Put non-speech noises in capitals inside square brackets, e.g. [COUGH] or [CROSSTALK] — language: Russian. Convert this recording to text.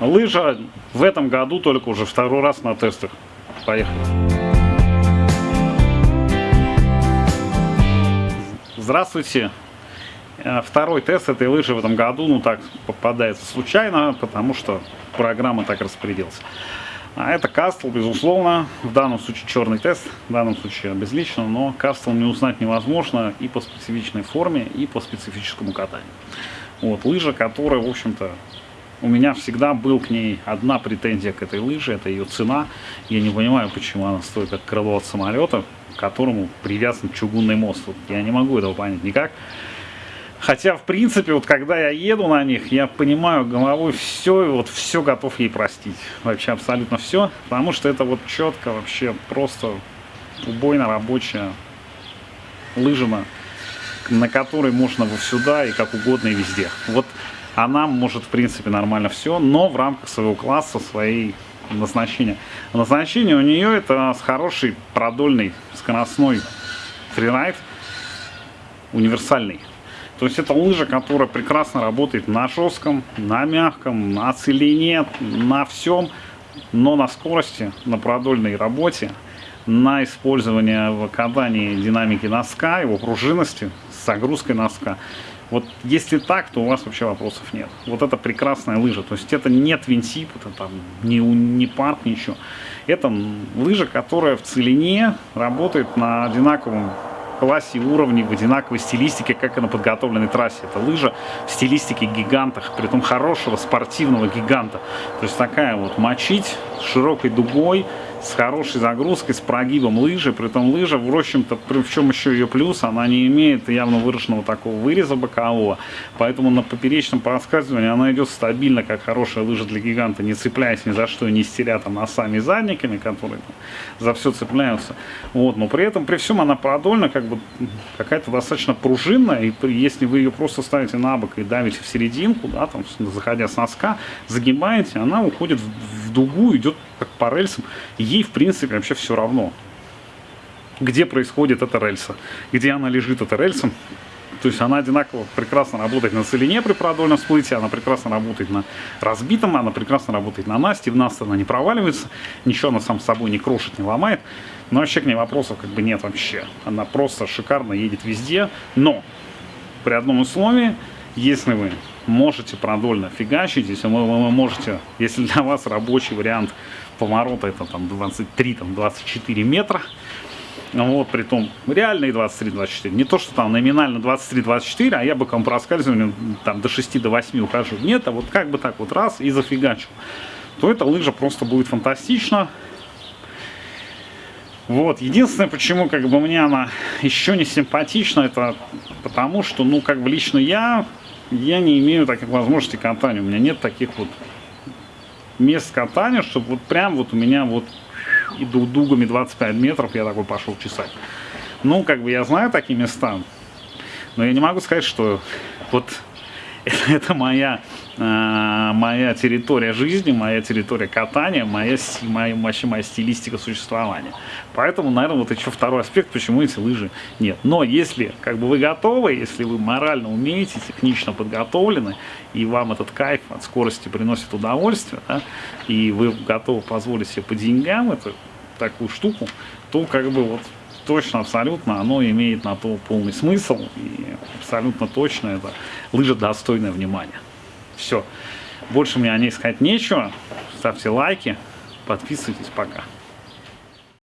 Лыжа в этом году только уже второй раз на тестах. Поехали. Здравствуйте. Э, второй тест этой лыжи в этом году, ну так, попадается случайно, потому что программа так распорядилась. А это кастл, безусловно, в данном случае черный тест, в данном случае безлично, но кастл не узнать невозможно и по специфичной форме, и по специфическому катанию. Вот, лыжа, которая, в общем-то, у меня всегда был к ней одна претензия к этой лыже, это ее цена. Я не понимаю, почему она стоит как крыло от самолета, к которому привязан чугунный мост. Вот я не могу этого понять никак. Хотя, в принципе, вот когда я еду на них, я понимаю головой все, и вот все готов ей простить. Вообще абсолютно все, потому что это вот четко вообще просто убойно рабочая лыжина, на которой можно во сюда и как угодно и везде. Вот она может, в принципе, нормально все, но в рамках своего класса, своей назначения. Назначение у нее это с хороший продольный скоростной фрирайд, универсальный. То есть это лыжа, которая прекрасно работает на жестком, на мягком, на целине, на всем, но на скорости, на продольной работе, на использование в катании динамики носка, его пружинности, с загрузкой носка. Вот если так, то у вас вообще вопросов нет. Вот это прекрасная лыжа. То есть это не твинтип, это там не, не парк, ничего. Это лыжа, которая в целине работает на одинаковом классе и уровне, в одинаковой стилистике, как и на подготовленной трассе. Это лыжа в стилистике гигантах, при том хорошего спортивного гиганта. То есть такая вот мочить широкой дугой, с хорошей загрузкой, с прогибом лыжи. При том лыжа, в общем-то, в чем еще ее плюс, она не имеет явно выраженного такого выреза бокового. Поэтому на поперечном проскальзывании она идет стабильно, как хорошая лыжа для гиганта, не цепляясь ни за что, не стеря там носами и задниками, которые там, за все цепляются. Вот. Но при этом, при всем, она продольна, как бы какая-то достаточно пружинная. И если вы ее просто ставите на бок и давите в серединку, да, там, заходя с носка, загибаете, она уходит в, дугу, идет как по рельсам ей, в принципе, вообще все равно, где происходит эта рельса, где она лежит, эта рельса. То есть она одинаково прекрасно работает на целине при продольном всплытии, она прекрасно работает на разбитом, она прекрасно работает на Насте, в Насте она не проваливается, ничего она сам собой не крошит, не ломает. Но вообще к ней вопросов как бы нет вообще. Она просто шикарно едет везде, но при одном условии, если вы можете продольно фигачить, если вы, вы можете, если для вас рабочий вариант поворота это там 23, там 24 метра, вот, при том реальные 23-24. Не то, что там номинально 23-24, а я бы боком проскальзыванием там до 6 до 8 ухожу. Нет, а вот как бы так вот раз и зафигачу. То эта лыжа просто будет фантастична. Вот, единственное, почему как бы мне она еще не симпатична, это потому что, ну, как бы лично я я не имею таких возможностей катания. У меня нет таких вот мест катания, чтобы вот прям вот у меня вот и дугами 25 метров я такой пошел чесать. Ну, как бы я знаю такие места, но я не могу сказать, что вот [LAUGHS] это моя, э, моя территория жизни, моя территория катания, моя, моя, вообще моя стилистика существования. Поэтому, наверное, вот еще второй аспект, почему эти лыжи нет. Но если как бы вы готовы, если вы морально умеете, технично подготовлены, и вам этот кайф от скорости приносит удовольствие, да, и вы готовы позволить себе по деньгам эту такую штуку, то как бы вот точно, абсолютно, оно имеет на то полный смысл. И абсолютно точно это лыжа достойное внимания. Все. Больше мне о ней сказать нечего. Ставьте лайки, подписывайтесь. Пока.